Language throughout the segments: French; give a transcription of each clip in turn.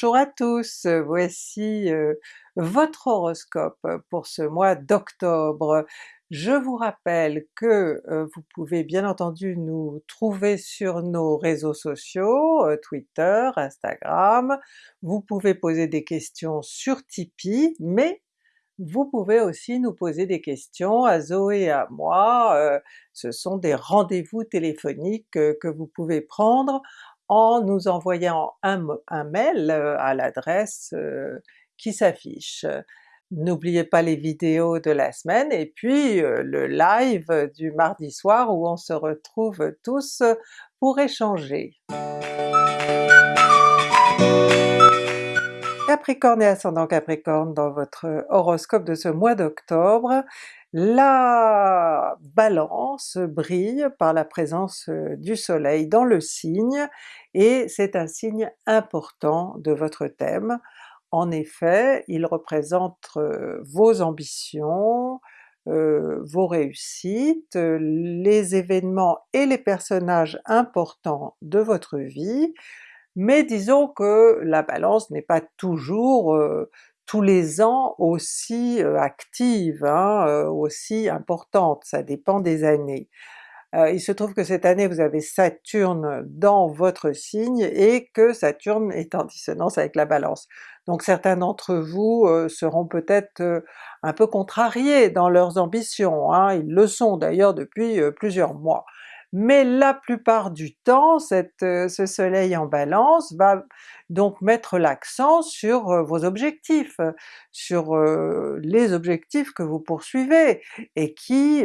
Bonjour à tous, voici euh, votre horoscope pour ce mois d'octobre. Je vous rappelle que euh, vous pouvez bien entendu nous trouver sur nos réseaux sociaux, euh, Twitter, Instagram, vous pouvez poser des questions sur Tipeee, mais vous pouvez aussi nous poser des questions à Zoé et à moi, ce sont des rendez-vous téléphoniques que vous pouvez prendre en nous envoyant un, mail euh, à l'adresse euh, qui s'affiche. N'oubliez pas les vidéos de la semaine et puis euh, le live du mardi soir où on se retrouve tous pour échanger. Capricorne et ascendant Capricorne dans votre horoscope de ce mois d'octobre, la Balance brille par la présence euh, du soleil dans le signe, et c'est un signe important de votre thème. En effet, il représente euh, vos ambitions, euh, vos réussites, les événements et les personnages importants de votre vie, mais disons que la Balance n'est pas toujours tous les ans aussi active, hein, aussi importante, ça dépend des années. il se trouve que cette année vous avez Saturne dans votre signe et que Saturne est en dissonance avec la Balance. Donc certains d'entre vous seront peut-être un peu contrariés dans leurs ambitions, hein, ils le sont d'ailleurs depuis plusieurs mois mais la plupart du temps cette, ce soleil en Balance va donc mettre l'accent sur vos objectifs, sur les objectifs que vous poursuivez, et qui,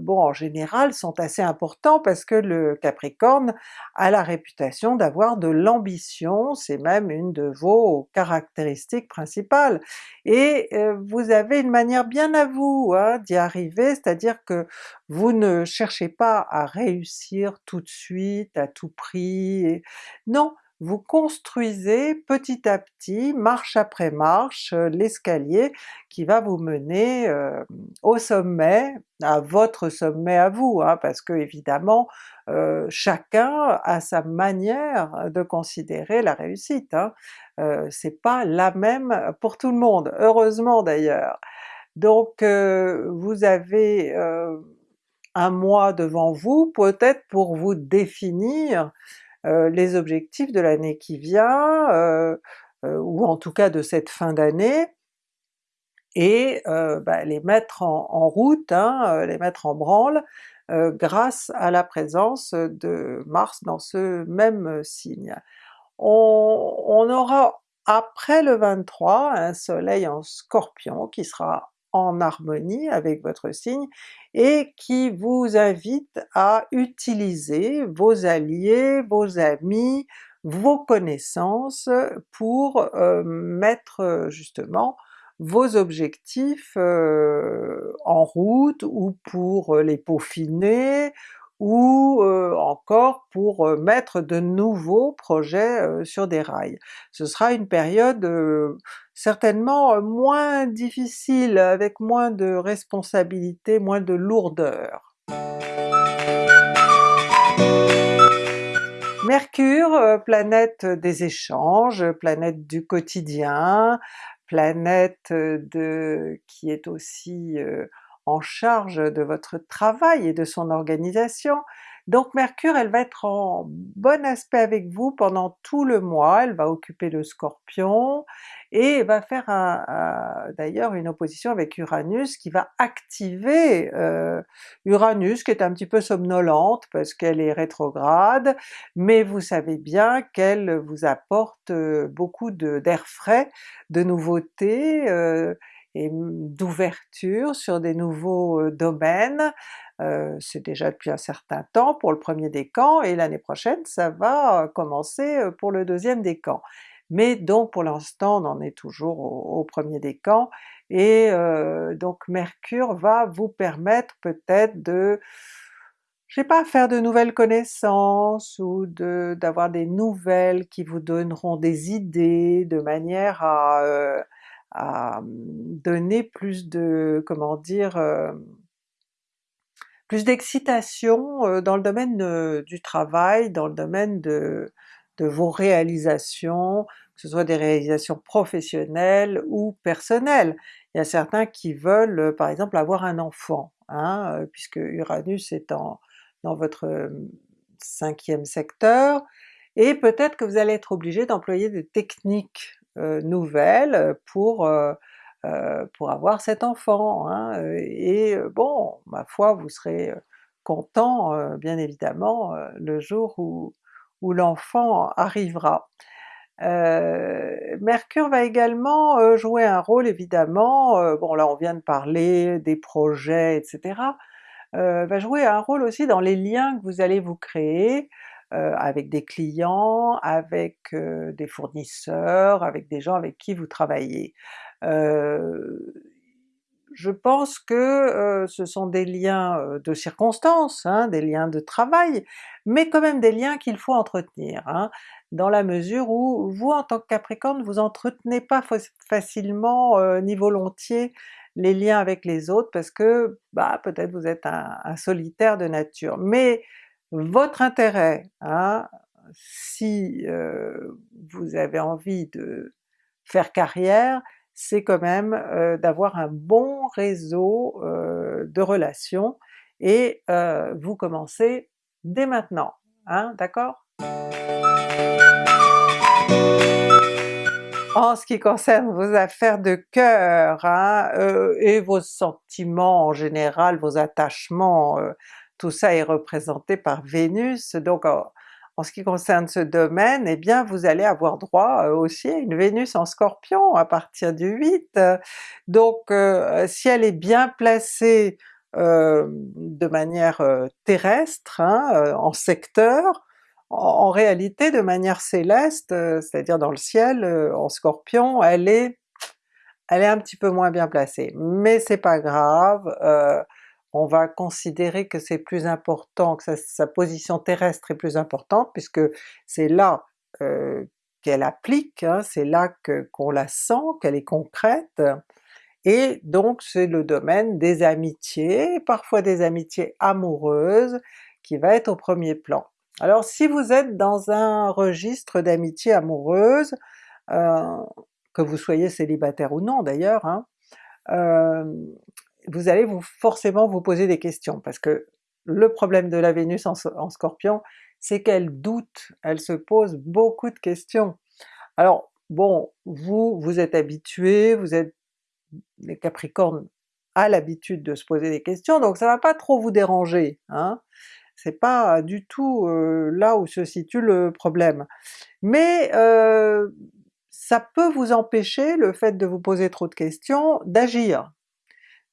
bon en général sont assez importants parce que le Capricorne a la réputation d'avoir de l'ambition, c'est même une de vos caractéristiques principales, et vous avez une manière bien à vous hein, d'y arriver, c'est-à-dire que vous ne cherchez pas à réussir tout de suite, à tout prix, non, vous construisez petit à petit, marche après marche, euh, l'escalier qui va vous mener euh, au sommet, à votre sommet à vous, hein, parce que évidemment euh, chacun a sa manière de considérer la réussite, hein. c'est pas la même pour tout le monde, heureusement d'ailleurs. Donc vous avez un mois devant vous peut-être pour vous définir les objectifs de l'année qui vient, euh, euh, ou en tout cas de cette fin d'année, et bah, les mettre en, route, hein, les mettre en branle, grâce à la présence de Mars dans ce même signe. On, on, aura après le 23 un soleil en Scorpion qui sera en harmonie avec votre signe et qui vous invite à utiliser vos alliés, vos amis, vos connaissances pour euh, mettre euh, justement vos objectifs euh, en route ou pour les peaufiner ou encore pour mettre de nouveaux projets sur des rails. Ce sera une période certainement moins difficile, avec moins de responsabilités, moins de lourdeur. Mercure, planète des échanges, planète du quotidien, planète de, qui est aussi en charge de votre travail et de son organisation. Donc Mercure, elle va être en bon aspect avec vous pendant tout le mois, elle va occuper le Scorpion, et va faire d'ailleurs une opposition avec Uranus qui va activer euh, Uranus qui est un petit peu somnolente parce qu'elle est rétrograde, mais vous savez bien qu'elle vous apporte euh, beaucoup d'air frais, de nouveautés, euh, et d'ouverture sur des nouveaux domaines, c'est déjà depuis un certain temps pour le premier décan, et l'année prochaine ça va commencer pour le deuxième décan. Mais donc pour l'instant on en est toujours au, premier décan, et donc Mercure va vous permettre peut-être de je sais pas, faire de nouvelles connaissances ou d'avoir des nouvelles qui vous donneront des idées de manière à à donner plus de, comment dire, plus d'excitation dans le domaine du travail, dans le domaine de, de vos réalisations, que ce soit des réalisations professionnelles ou personnelles. Il y a certains qui veulent par exemple avoir un enfant, hein, puisque Uranus est en, dans votre cinquième secteur, et peut-être que vous allez être obligé d'employer des techniques nouvelles pour pour avoir cet enfant, hein, et bon, ma foi vous serez content bien évidemment le jour où, l'enfant arrivera. Euh, Mercure va également jouer un rôle évidemment, bon là on vient de parler des projets etc., va jouer un rôle aussi dans les liens que vous allez vous créer, avec des clients, avec des fournisseurs, avec des gens avec qui vous travaillez. je pense que ce sont des liens de circonstances, hein, des liens de travail, mais quand même des liens qu'il faut entretenir, hein, dans la mesure où vous en tant que Capricorne vous entretenez pas facilement ni volontiers les liens avec les autres parce que bah peut-être vous êtes un, un solitaire de nature. Mais votre intérêt, si euh, vous avez envie de faire carrière, c'est quand même euh, d'avoir un bon réseau euh, de relations et vous commencez dès maintenant, hein, d'accord? En ce qui concerne vos affaires de cœur hein, et vos sentiments en général, vos attachements, tout ça est représenté par Vénus, donc en, ce qui concerne ce domaine, eh bien vous allez avoir droit euh, aussi à une Vénus en Scorpion à partir du 8, donc euh, si elle est bien placée euh, de manière terrestre, hein, en secteur, en, réalité de manière céleste, c'est-à-dire dans le ciel, en Scorpion, elle est elle est un petit peu moins bien placée, mais c'est pas grave, on va considérer que c'est plus important, que sa, position terrestre est plus importante, puisque c'est là euh, qu'elle applique, hein, c'est là qu'on la sent, qu'elle est concrète, et donc c'est le domaine des amitiés, parfois des amitiés amoureuses, qui va être au premier plan. Alors si vous êtes dans un registre d'amitié amoureuse, euh, que vous soyez célibataire ou non d'ailleurs, hein, euh, vous allez vous forcément vous poser des questions, parce que le problème de la Vénus en, Scorpion, c'est qu'elle doute, elle se pose beaucoup de questions. Alors bon, vous, vous êtes habitués, vous êtes les Capricornes à l'habitude de se poser des questions, donc ça va pas trop vous déranger, hein? c'est pas du tout euh, là où se situe le problème. Mais euh, ça peut vous empêcher, le fait de vous poser trop de questions, d'agir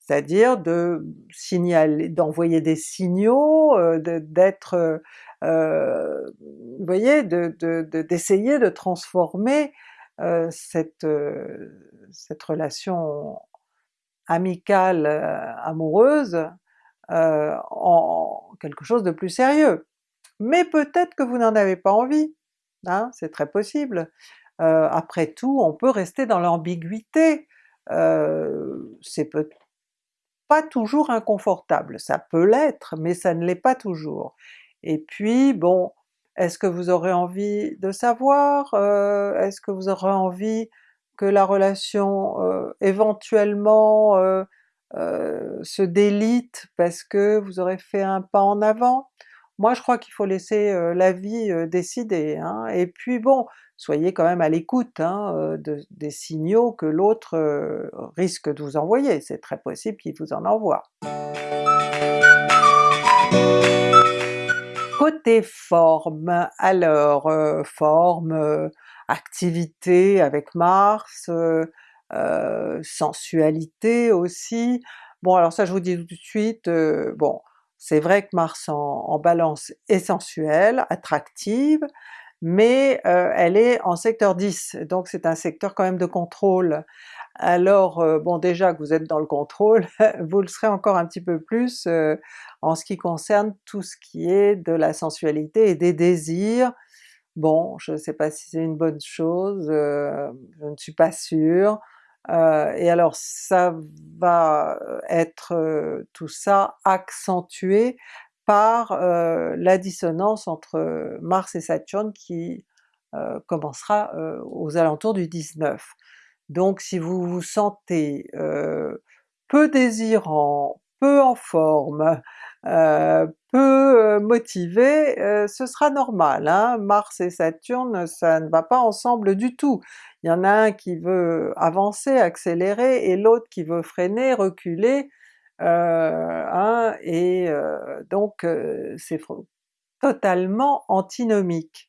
c'est-à-dire de signaler, d'envoyer des signaux, euh, d'être, euh, vous voyez, d'essayer de, de, transformer euh, cette, cette relation amicale, amoureuse, en quelque chose de plus sérieux. Mais peut-être que vous n'en avez pas envie, hein, c'est très possible. après tout, on peut rester dans l'ambiguïté, c'est peut toujours inconfortable, ça peut l'être, mais ça ne l'est pas toujours. Et puis bon, est-ce que vous aurez envie de savoir? Euh, est-ce que vous aurez envie que la relation euh, éventuellement euh, se délite parce que vous aurez fait un pas en avant? Moi je crois qu'il faut laisser la vie décider, hein. et puis bon, soyez quand même à l'écoute hein, des signaux que l'autre risque de vous envoyer, c'est très possible qu'il vous en envoie. Côté forme, alors forme, activité avec Mars, sensualité aussi, bon alors ça je vous dis tout de suite, bon c'est vrai que Mars en, Balance est sensuelle, attractive, mais euh, elle est en secteur 10, donc c'est un secteur quand même de contrôle. Alors euh, bon déjà que vous êtes dans le contrôle, vous le serez encore un petit peu plus euh, en ce qui concerne tout ce qui est de la sensualité et des désirs. Bon, je ne sais pas si c'est une bonne chose, je ne suis pas sûre. Euh, et alors ça va être euh, tout ça accentué par euh, la dissonance entre Mars et Saturne qui commencera aux alentours du 19. Donc si vous vous sentez peu désirant, peu en forme, euh, peu motivé, ce sera normal. Hein. Mars et Saturne ça ne va pas ensemble du tout. Il y en a un qui veut avancer, accélérer, et l'autre qui veut freiner, reculer, hein, et donc c'est totalement antinomique.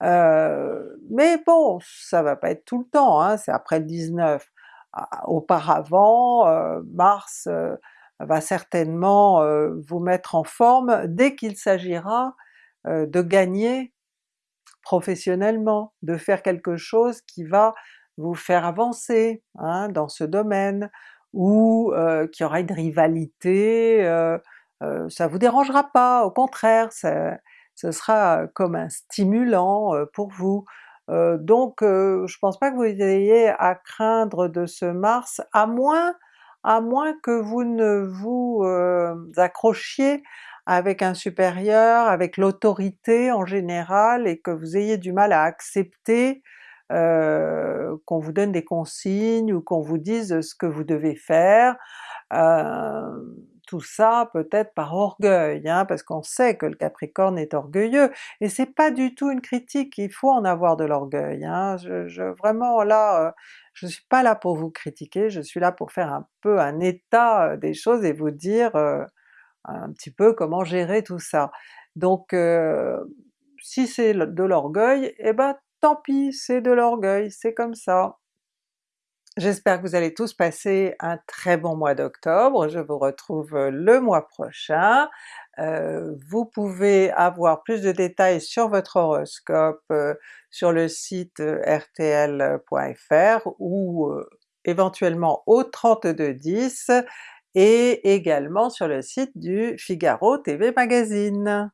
mais bon, ça va pas être tout le temps, hein, c'est après le 19. Auparavant, Mars va certainement vous mettre en forme dès qu'il s'agira de gagner professionnellement, de faire quelque chose qui va vous faire avancer hein, dans ce domaine, ou euh, qu'il y aura une rivalité, ça vous dérangera pas, au contraire, ce sera comme un stimulant pour vous. donc je pense pas que vous ayez à craindre de ce Mars, à moins à moins que vous ne vous euh, accrochiez avec un supérieur, avec l'autorité en général, et que vous ayez du mal à accepter euh, qu'on vous donne des consignes ou qu'on vous dise ce que vous devez faire. Euh, tout ça peut-être par orgueil, hein, parce qu'on sait que le Capricorne est orgueilleux, et c'est pas du tout une critique, il faut en avoir de l'orgueil. Hein. Je, vraiment là, je suis pas là pour vous critiquer, je suis là pour faire un peu un état euh, des choses et vous dire euh, un petit peu comment gérer tout ça. Donc euh, si c'est de l'orgueil, eh ben tant pis, c'est de l'orgueil, c'est comme ça. J'espère que vous allez tous passer un très bon mois d'octobre, je vous retrouve le mois prochain. Euh, vous pouvez avoir plus de détails sur votre horoscope euh, sur le site euh, rtl.fr ou éventuellement au 3210 et également sur le site du Figaro TV Magazine.